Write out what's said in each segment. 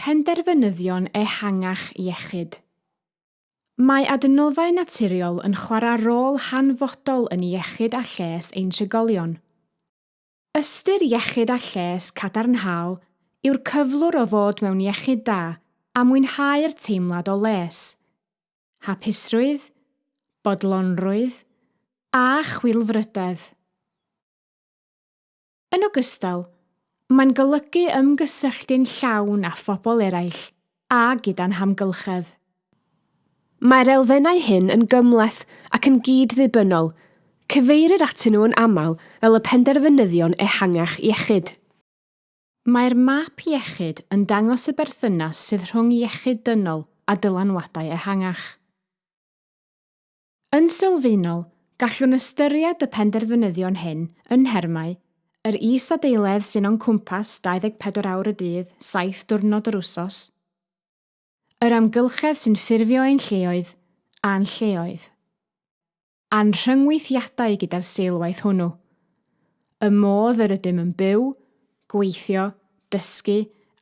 Penderfynyddion ehangach iechyd. Mae adnoddau naturiol yn chwarae rôl hanfodol yn iechyd a lles ein trigolion. Ystyr iechyd a lles cadarnhaol yw'r cyflwr o fod mewn iechyd da a mwynhau'r teimlad o les. Hapusrwydd, bodlonrwydd a chwilfrydedd. Yn ogystal, Mae'n golygu ymgysylltu'n llawn â phobl eraill a gyda'n hamgylchedd. Mae'r elfennau hyn yn gymleth ac yn gyd-ddibynnol, cyfeirir atyn nhw yn aml fel y penderfynyddion ehangach iechyd. Mae'r map iechyd yn dangos y berthynas sydd rhwng iechyd dynol a dylanwadau ehangach. Yn sylfaenol, gallwn ystyried y penderfynyddion hyn yn hermau Yr is-adeiledd sy'n o'n cwmpas 24 awr y dydd, 7 diwrnod yr wsos. Yr amgylchedd sy'n ffurfio ein lleoedd a'n lleoedd. A'n rhyngweithiadau gyda'r seilwaith hwnnw. Y modd yr ydym yn byw, gweithio, dysgu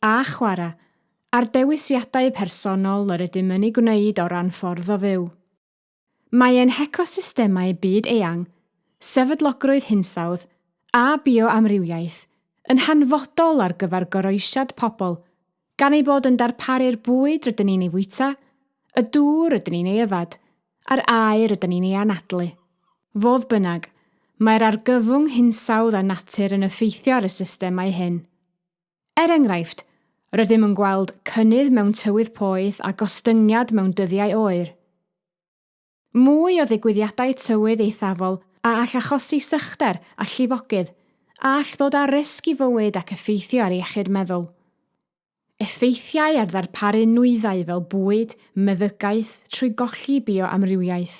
a chwarae a'r dewisiadau personol yr ydym yn ei gwneud o ran ffordd o fyw. Mae ein hecosystemau byd eang, sefydlogrwydd hinsawdd a bioamrywiaeth yn hanfodol ar gyfer goroesiad pobl, gan ei bod yn darparu'r bwyd rydyn ni'n ei fwyta, y dŵr rydyn ni'n ei yfad, a'r aer rydyn ni'n ei anadlu. Fodd bynnag, mae'r argyfwng hinsawdd a natur yn effeithio ar y systemau hyn. Er enghraifft, rydym yn gweld cynnydd mewn tywydd poeth a gostyngiad mewn dyddiau oer. Mwy o ddigwyddiadau tywydd eithafol a all achosi sychder a llifogydd, a all ddod â risg i fywyd ac effeithio ar iechyd meddwl. Effeithiau ar ddarparu nwyddau fel bwyd, meddygaeth trwy golli bioamrywiaeth.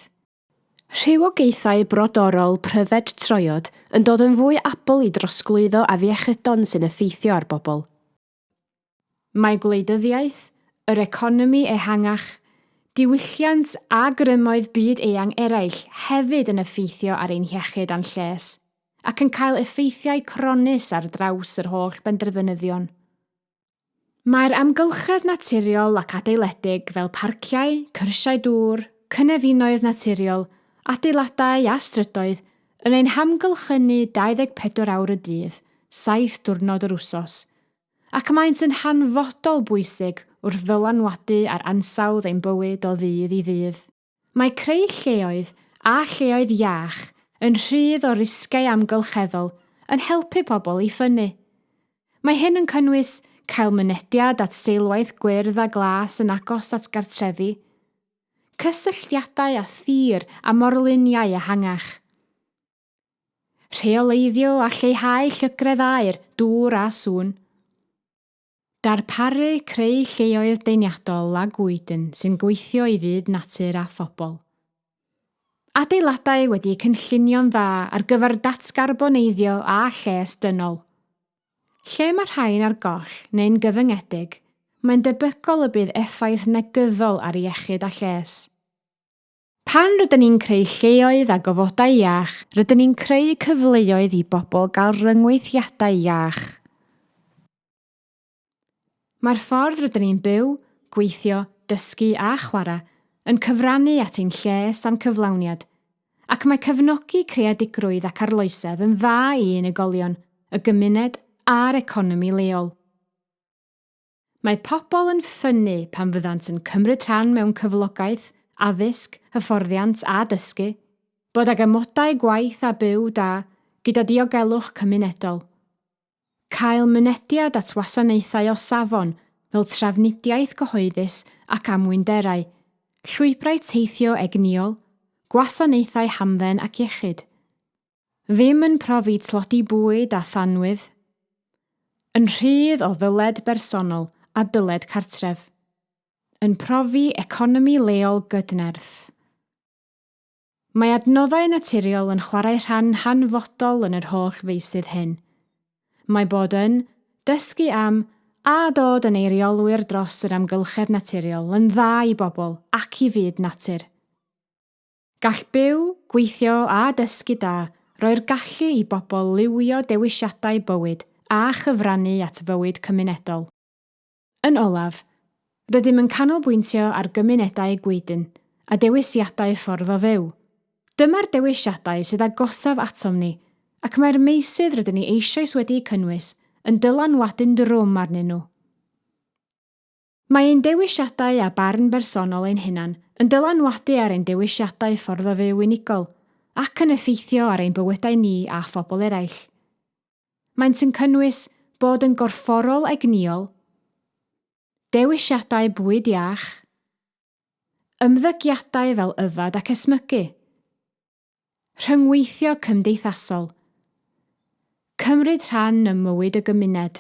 Rhywogaethau brodorol pryfed troiod yn dod yn fwy apel i drosglwyddo a fiechydon sy'n effeithio ar bobl. Mae gwleidyddiaeth, yr economi ehangach Diwylliant a grymoedd byd eang eraill hefyd yn effeithio ar ein hiechyd a'n lles, ac yn cael effeithiau cronus ar draws yr holl benderfynyddion. Mae'r amgylchedd naturiol ac adeiledig fel parciau, cyrsiau dŵr, cynefinoedd naturiol, adeiladau a strydoedd yn ein hamgylchynu 24 awr y dydd, 7 diwrnod yr wsos, ac maent yn hanfodol bwysig wrth ddylanwadu ar ansawdd ein bywyd o ddydd i ddydd. Mae creu lleoedd a lleoedd iach yn rhydd o risgau amgylcheddol yn helpu pobl i ffynnu. Mae hyn yn cynnwys cael mynediad at seilwaith gwyrdd a glas yn agos at gartrefi, cysylltiadau a thir a morluniau ehangach. Rheoleiddio a lleihau llygredd aer, dŵr a sŵn – Darparu creu lleoedd deuniadol a gwydyn sy'n gweithio i fyd natur a phobl. Adeiladau wedi cynllunio'n dda ar gyfer datgarboneiddio a lles dynol. Lle mae rhain ar goll neu'n gyfyngedig, mae'n debygol y bydd effaith negyddol ar iechyd a lles. Pan rydyn ni'n creu lleoedd a gofodau iach, rydyn ni'n creu cyfleoedd i bobl gael ryngweithiadau iach Mae'r ffordd rydyn ni'n byw, gweithio, dysgu a chwarae yn cyfrannu at ein lles a'n cyflawniad, ac mae cefnogi creadigrwydd ac arloesedd yn dda i unigolion, y gymuned a'r economi leol. Mae pobl yn ffynnu pan fyddant yn cymryd rhan mewn cyflogaeth, addysg, hyfforddiant a dysgu, bod ag ymodau gwaith a byw da gyda diogelwch cymunedol – cael mynediad at wasanaethau o safon fel trafnidiaeth gyhoeddus ac amwynderau, llwybrau teithio egniol, gwasanaethau hamdden ac iechyd. Ddim yn profi tlodi bwyd a thanwydd. Yn rhydd o ddyled bersonol a dyled cartref. Yn profi economi leol gydnerth. Mae adnoddau naturiol yn chwarae rhan hanfodol yn yr holl feisydd hyn – mae bod yn dysgu am a dod yn eiriolwyr dros yr amgylchedd naturiol yn dda i bobl ac i fyd natur. Gall byw, gweithio a dysgu da roi'r gallu i bobl liwio dewisiadau bywyd a chyfrannu at fywyd cymunedol. Yn olaf, rydym yn canolbwyntio ar gymunedau gwydyn a dewisiadau ffordd o fyw. Dyma'r dewisiadau sydd agosaf atom ni – ac mae'r meisydd rydyn ni eisoes wedi cynnwys yn dylanwadu'n drwm arnyn nhw. Mae ein dewisiadau a barn bersonol ein hunan yn dylanwadu ar ein dewisiadau ffordd o fyw unigol ac yn effeithio ar ein bywydau ni a phobl eraill. Maent yn cynnwys bod yn gorfforol egniol, dewisiadau bwyd iach, ymddygiadau fel yfad ac esmygu, rhyngweithio cymdeithasol, Cymryd rhan ym mywyd y gymuned.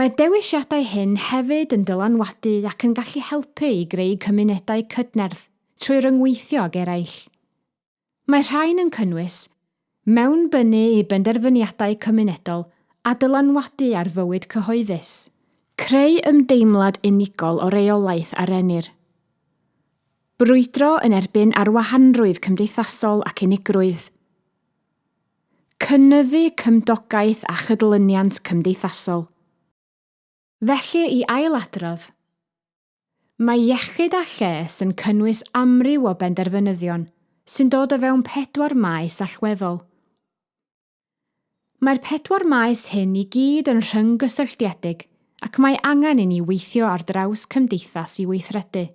Mae dewisiadau hyn hefyd yn dylanwadu ac yn gallu helpu i greu cymunedau cydnerth trwy ryngweithio ag eraill. Mae rhain yn cynnwys mewnbynnu i benderfyniadau cymunedol a dylanwadu ar fywyd cyhoeddus. Creu ymdeimlad unigol o reolaeth ar enir. Brwydro yn erbyn arwahanrwydd cymdeithasol ac unigrwydd – cynyddu cymdogaeth a chydlyniant cymdeithasol. Felly i ailadrodd, mae iechyd a lles yn cynnwys amryw o benderfynyddion sy'n dod o fewn pedwar maes allweddol. Mae'r pedwar maes hyn i gyd yn rhynggysylltiedig ac mae angen i ni weithio ar draws cymdeithas i weithredu.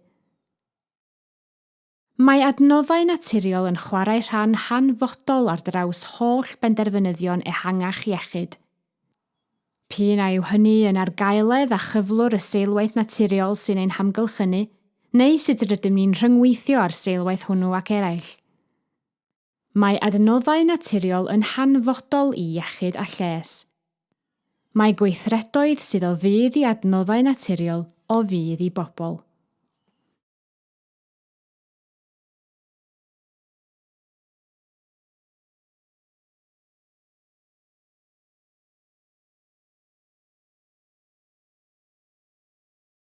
Mae adnoddau naturiol yn chwarae rhan hanfodol ar draws holl benderfynyddion ehangach iechyd. Pyn a yw hynny yn argaeledd a chyflwr y seilwaith naturiol sy'n ein hamgylchynu, neu sut rydym ni'n rhyngweithio ar seilwaith hwnnw ac eraill. Mae adnoddau naturiol yn hanfodol i iechyd a lles. Mae gweithredoedd sydd o fydd i adnoddau naturiol o fydd i bobl.